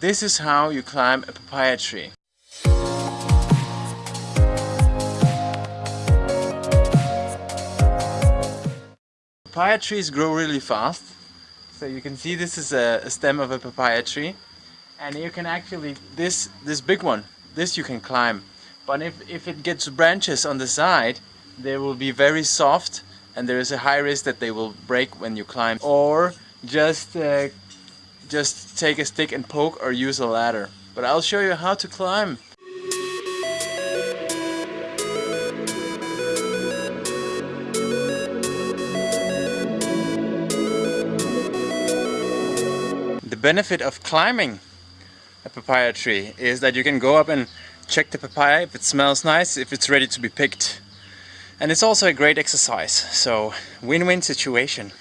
This is how you climb a papaya tree. Papaya trees grow really fast. So you can see this is a, stem of a papaya tree. And you can actually, this, this big one, this you can climb. But if, if it gets branches on the side, they will be very soft and there is a high risk that they will break when you climb. Or just, uh, just take a stick and poke or use a ladder. But I'll show you how to climb. The benefit of climbing a papaya tree is that you can go up and check the papaya if it smells nice, if it's ready to be picked. And it's also a great exercise, so win-win situation.